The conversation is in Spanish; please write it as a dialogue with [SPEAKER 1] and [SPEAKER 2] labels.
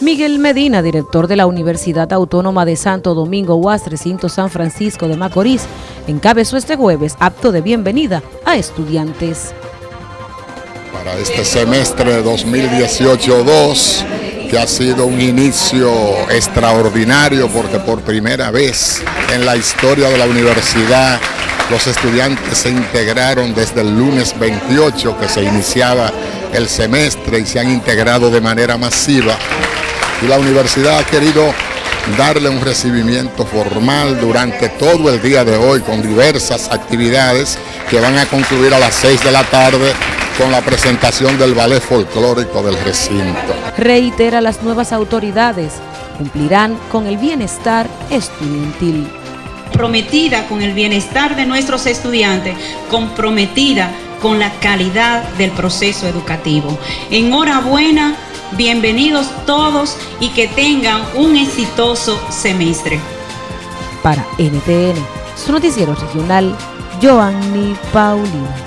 [SPEAKER 1] Miguel Medina, director de la Universidad Autónoma de Santo Domingo UAS Recinto San Francisco de Macorís, encabezó este jueves acto de bienvenida a estudiantes.
[SPEAKER 2] Para este semestre 2018-2, que ha sido un inicio extraordinario porque por primera vez en la historia de la universidad los estudiantes se integraron desde el lunes 28 que se iniciaba el semestre y se han integrado de manera masiva y la universidad ha querido darle un recibimiento formal durante todo el día de hoy con diversas actividades que van a concluir a las 6 de la tarde con la presentación del ballet folclórico del recinto.
[SPEAKER 1] Reitera las nuevas autoridades cumplirán con el bienestar estudiantil.
[SPEAKER 3] Comprometida con el bienestar de nuestros estudiantes, comprometida con la calidad del proceso educativo. Enhorabuena Bienvenidos todos y que tengan un exitoso semestre.
[SPEAKER 1] Para NTN, su noticiero regional, Joanny Paulino.